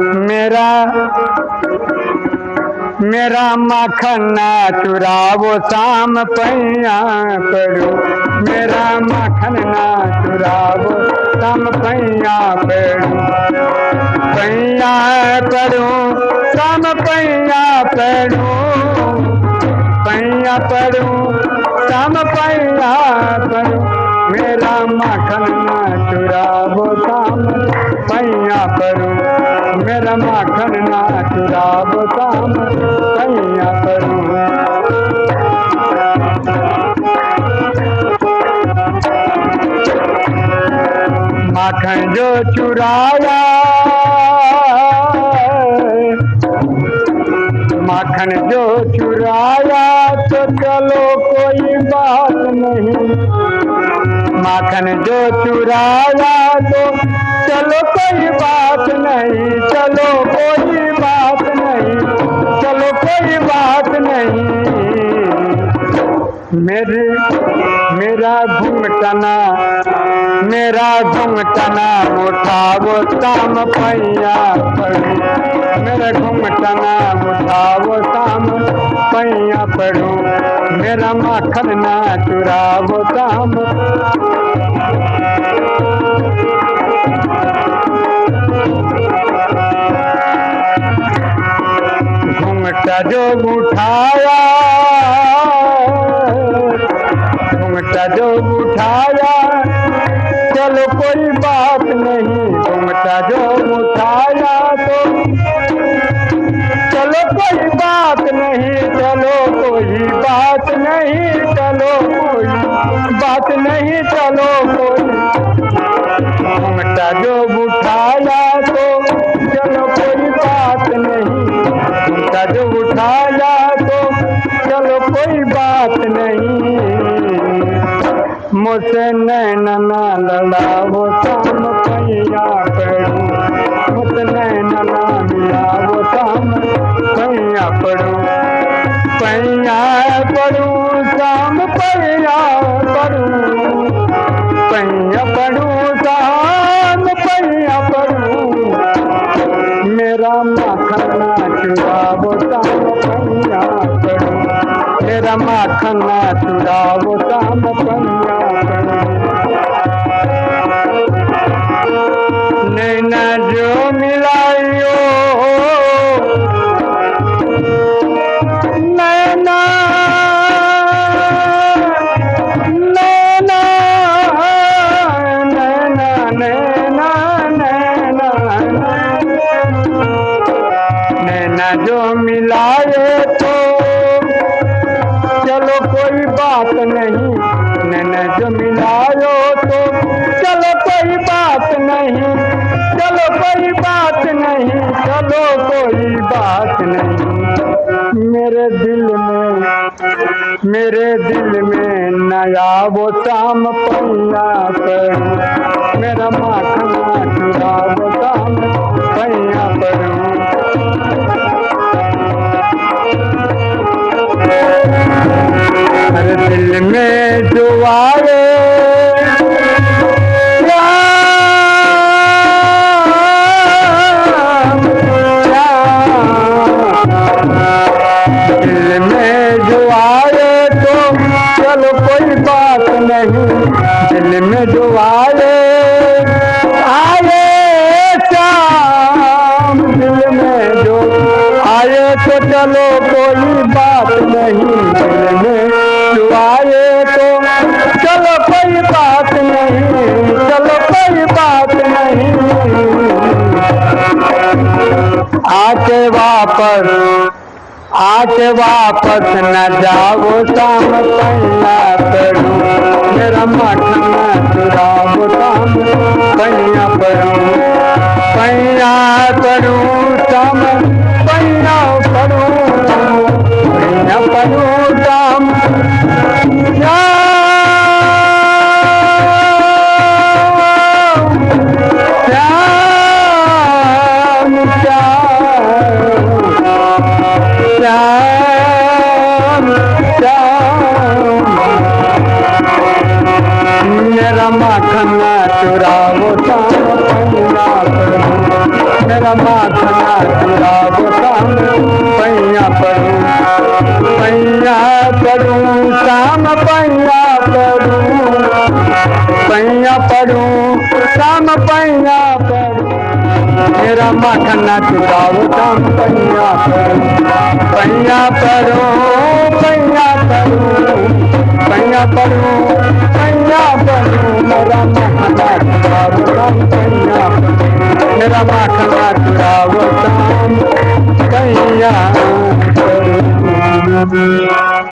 मेरा मेरा मखना चुरावो शाम पैया पड़ू। मेरा मखना चुरावो शाम पैया पड़ू। पैया पड़ू, शाम पैया पड़ू। पैया पड़ू, शाम पैया पड़ू। मेरा मखना चुरावो शाम पैया पड़ू। मेरा माखन ना चुरावो शाम पैया पड़ू माखन जो चुराया, माखन जो चुराया तो चलो कोई बात नहीं। माखन जो चुराया तो चलो कोई बात नहीं। मेरे, मेरा घुमटना मेरा घुमटना उठावो शाम पैया पड़ू। मेरा घुमटना उठावो शाम पैया पड़ू। मेरा माखन ना चुरावो शाम घुमटा जो उठाया उठाया। चलो कोई बात नहीं घुमटा जो उठाया तो। चलो कोई बात नहीं, चलो कोई बात नहीं, चलो कोई बात नहीं, चलो कोई। घुमटा जो उठाया तो चलो कोई बात नहीं। घुमटा जो उठाया तो चलो कोई बात नहीं। मुझसे नैन ना लड़ावो शाम कैया पड़ू। मुझसे नैन ना मिलावो शाम कैया पड़ू। कैया पड़ू, शाम पैया मेरा माखन ना चुरावो शाम नैना जो नैना नैना जो मिलाए बात नहीं। जो मिलायो तो चलो कोई बात नहीं। चलो कोई बात नहीं, चलो कोई बात नहीं। मेरे दिल में, मेरे दिल में नया वो शाम पैया मेरा माखना चुरा जो आए तो चलो कोई बात नहीं। दिल में जो आए आए शाम दिल में जो आए तो चलो कोई बात नहीं, दिल में जो तो। चलो कोई बात नहीं, चलो कोई बात नहीं। आके वापस आके वापस न जाओ शाम पैया माखन चुरावो शाम पैया पड़ू मेरा माखना चुराओ शाम पैया पड़ू पैया पड़ू शाम पैया पड़ू पैया पड़ू शाम पैया पड़ू मेरा माखना चुराओ शाम पैया पड़ू पैया पड़ू पैया पड़ू पैया पड़ू पैया पड़ू मेरा